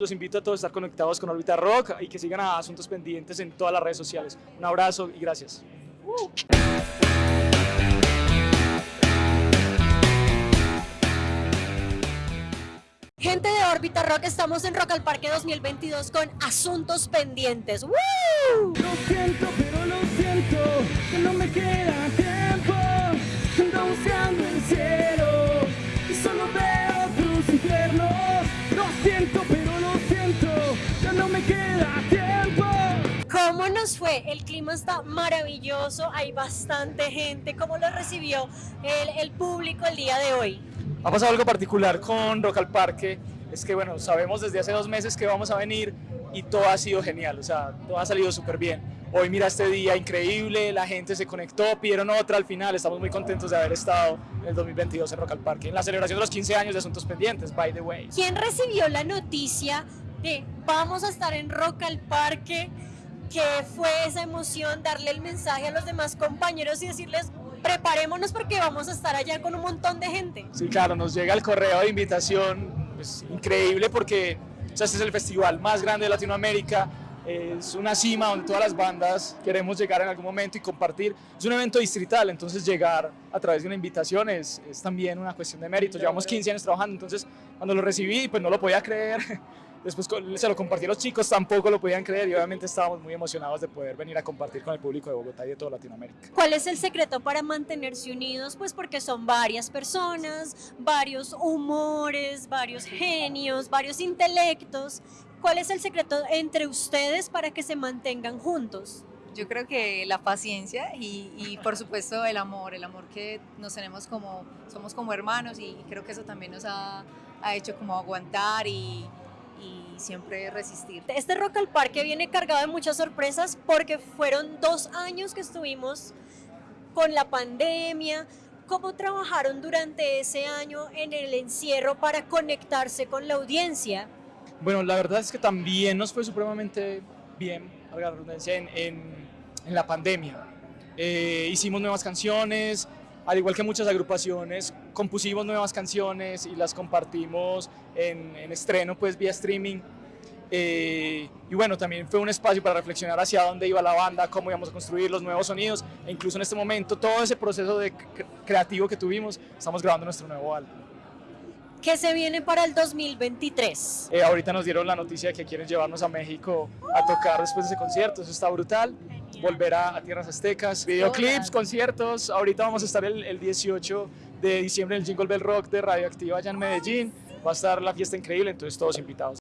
Los invito a todos a estar conectados con Orbita Rock y que sigan a Asuntos Pendientes en todas las redes sociales. Un abrazo y gracias. Gente de Órbita Rock, estamos en Rock al Parque 2022 con Asuntos Pendientes. ¡Woo! Lo siento, pero lo siento, que no me queda tiempo. Fue? El clima está maravilloso, hay bastante gente. ¿Cómo lo recibió el, el público el día de hoy? Ha pasado algo particular con Rock al Parque, es que bueno, sabemos desde hace dos meses que vamos a venir y todo ha sido genial, o sea, todo ha salido súper bien. Hoy mira este día increíble, la gente se conectó, pidieron otra al final, estamos muy contentos de haber estado en el 2022 en Rock al Parque, en la celebración de los 15 años de Asuntos Pendientes, by the way. ¿Quién recibió la noticia de vamos a estar en Rock al Parque? ¿Qué fue esa emoción? Darle el mensaje a los demás compañeros y decirles preparémonos porque vamos a estar allá con un montón de gente. Sí, claro, nos llega el correo de invitación, pues, increíble porque o este es el festival más grande de Latinoamérica, es una cima donde todas las bandas queremos llegar en algún momento y compartir. Es un evento distrital, entonces llegar a través de una invitación es, es también una cuestión de mérito. Llevamos 15 años trabajando, entonces cuando lo recibí, pues no lo podía creer. Después se lo compartí a los chicos, tampoco lo podían creer y obviamente estábamos muy emocionados de poder venir a compartir con el público de Bogotá y de toda Latinoamérica. ¿Cuál es el secreto para mantenerse unidos? Pues porque son varias personas, varios humores, varios genios, varios intelectos. ¿Cuál es el secreto entre ustedes para que se mantengan juntos? Yo creo que la paciencia y, y, por supuesto el amor, el amor que nos tenemos como, somos como hermanos y creo que eso también nos ha, ha hecho como aguantar y, y siempre resistir. Este Rock al Parque viene cargado de muchas sorpresas porque fueron dos años que estuvimos con la pandemia. ¿Cómo trabajaron durante ese año en el encierro para conectarse con la audiencia? Bueno, la verdad es que también nos fue supremamente bien, la redundancia, en, en, en la pandemia. Eh, hicimos nuevas canciones, al igual que muchas agrupaciones, compusimos nuevas canciones y las compartimos en, en estreno, pues vía streaming. Eh, y bueno, también fue un espacio para reflexionar hacia dónde iba la banda, cómo íbamos a construir los nuevos sonidos, e incluso en este momento, todo ese proceso de creativo que tuvimos, estamos grabando nuestro nuevo álbum. ¿Qué se viene para el 2023? Eh, ahorita nos dieron la noticia de que quieren llevarnos a México a tocar después de ese concierto, eso está brutal. Volver a, a Tierras Aztecas, videoclips, conciertos. Ahorita vamos a estar el, el 18 de diciembre en el Jingle Bell Rock de Radioactiva allá en Medellín. Va a estar la fiesta increíble, entonces todos invitados.